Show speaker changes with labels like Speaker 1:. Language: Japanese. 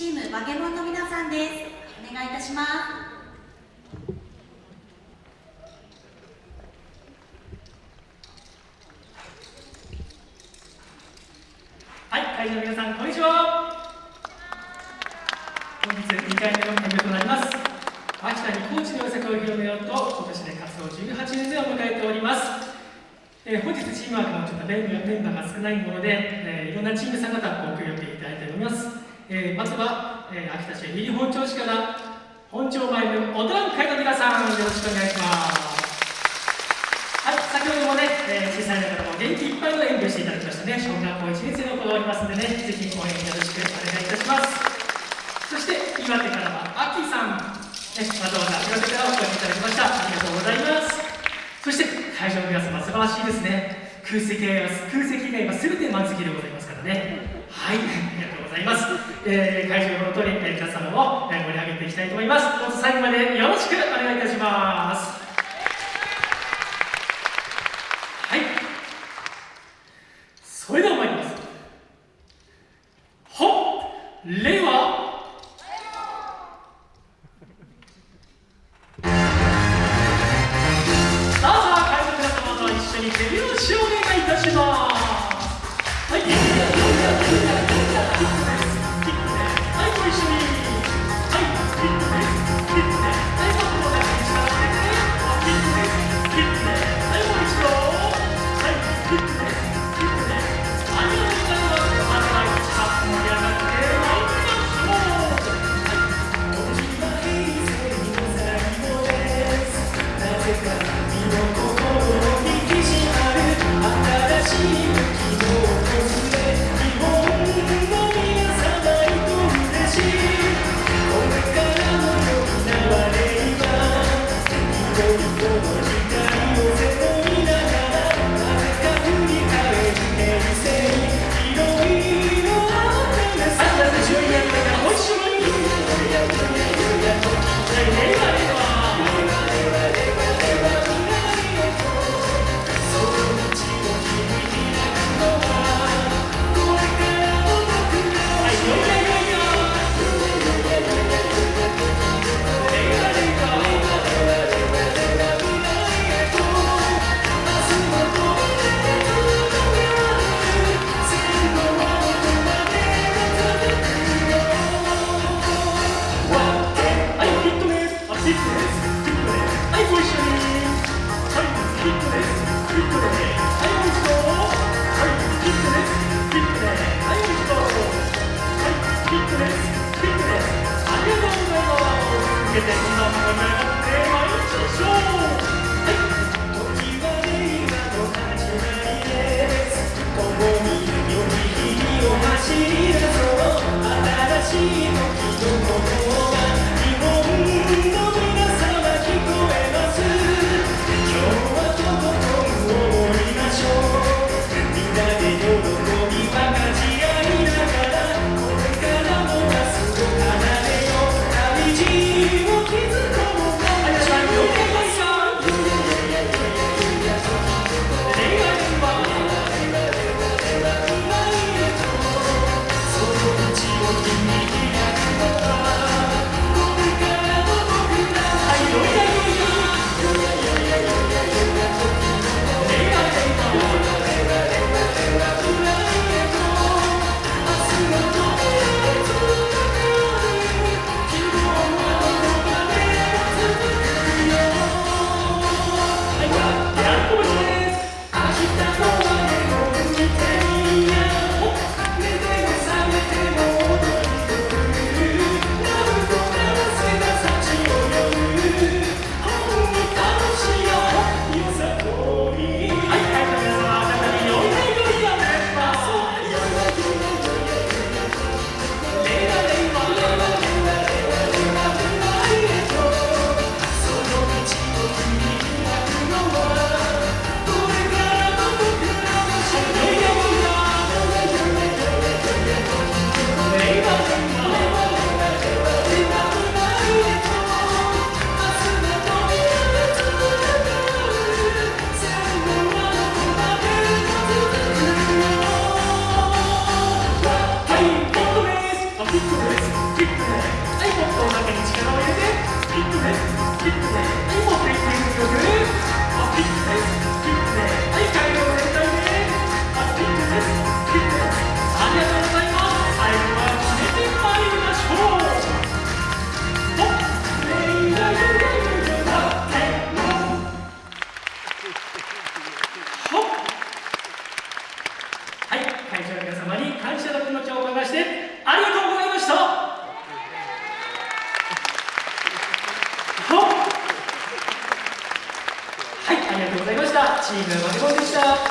Speaker 1: チームバケモンの皆さんです。お願いいたします。
Speaker 2: はい会場の皆さんこんにちは。本日2回目の演舞となります。秋田に高知の良さを広めようと今年で活動18年目を迎えております。えー、本日チームワークもちょっとメンバーが少ないもので、えー、いろんなチームさん方ご協力いただいております、えー、まずは、えー、秋田市入本町市から本町前のおドラム会の皆さんよろしくお願いします。はい先ほどもね、えー、小さいながらも元気いっぱいの演舞していただきましたね。小学校1年生の子がおりますのでねぜひ応援よろしくお願いいたします。そして岩手からはあきさん、ね、わざわざ岩手からお越しいただきました。ありがとうございます。そして会場の皆様素晴らしいですね。空席が空席以外は全て満席でございますからね。はいありがとうございます、えー、会場の通り、皆様を、えー、盛り上げていきたいと思います。どうぞ最後までよろしくお願いいたします。はい。それでは参ります。ほ令 되신 성품을 대하여 주시오 を気づこう チームマリモでした。